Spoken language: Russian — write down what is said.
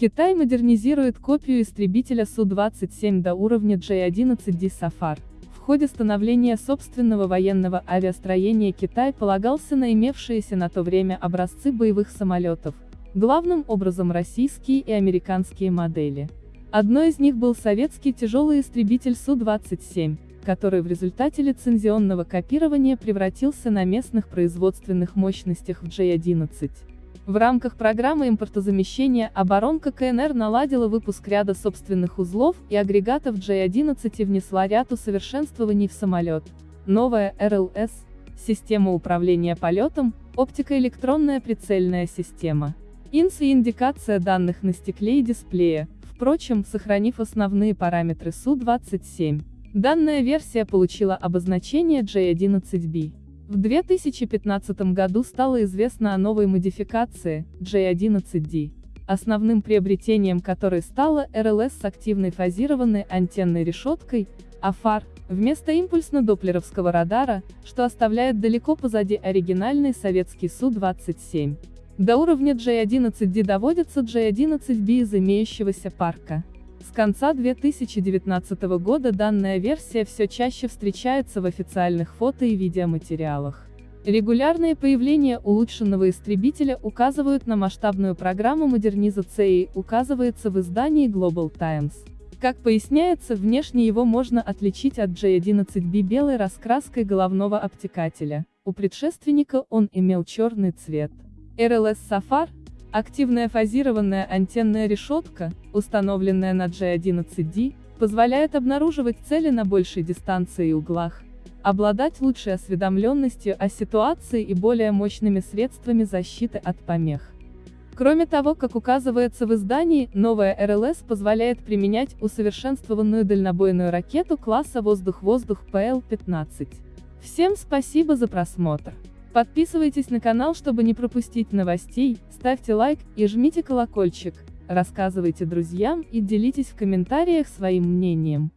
Китай модернизирует копию истребителя Су-27 до уровня J-11D Safar. В ходе становления собственного военного авиастроения Китай полагался на имевшиеся на то время образцы боевых самолетов, главным образом российские и американские модели. Одной из них был советский тяжелый истребитель Су-27, который в результате лицензионного копирования превратился на местных производственных мощностях в J-11. В рамках программы импортозамещения оборонка КНР наладила выпуск ряда собственных узлов и агрегатов J-11 и внесла ряд усовершенствований в самолет. Новая РЛС, система управления полетом, оптико-электронная прицельная система. ИНС и индикация данных на стекле и дисплее, впрочем, сохранив основные параметры Су-27. Данная версия получила обозначение J11B. В 2015 году стало известно о новой модификации, J11D, основным приобретением которой стала РЛС с активной фазированной антенной решеткой, а фар, вместо импульсно-доплеровского радара, что оставляет далеко позади оригинальный советский Су-27. До уровня J11D доводится J11B из имеющегося парка. С конца 2019 года данная версия все чаще встречается в официальных фото и видеоматериалах. Регулярные появления улучшенного истребителя указывают на масштабную программу модернизации, указывается в издании Global Times. Как поясняется, внешне его можно отличить от J11B белой раскраской головного обтекателя. У предшественника он имел черный цвет. RLS Safar, Активная фазированная антенная решетка, установленная на G11D, позволяет обнаруживать цели на большей дистанции и углах, обладать лучшей осведомленностью о ситуации и более мощными средствами защиты от помех. Кроме того, как указывается в издании, новая РЛС позволяет применять усовершенствованную дальнобойную ракету класса воздух-воздух ПЛ-15. Всем спасибо за просмотр. Подписывайтесь на канал, чтобы не пропустить новостей, ставьте лайк и жмите колокольчик, рассказывайте друзьям и делитесь в комментариях своим мнением.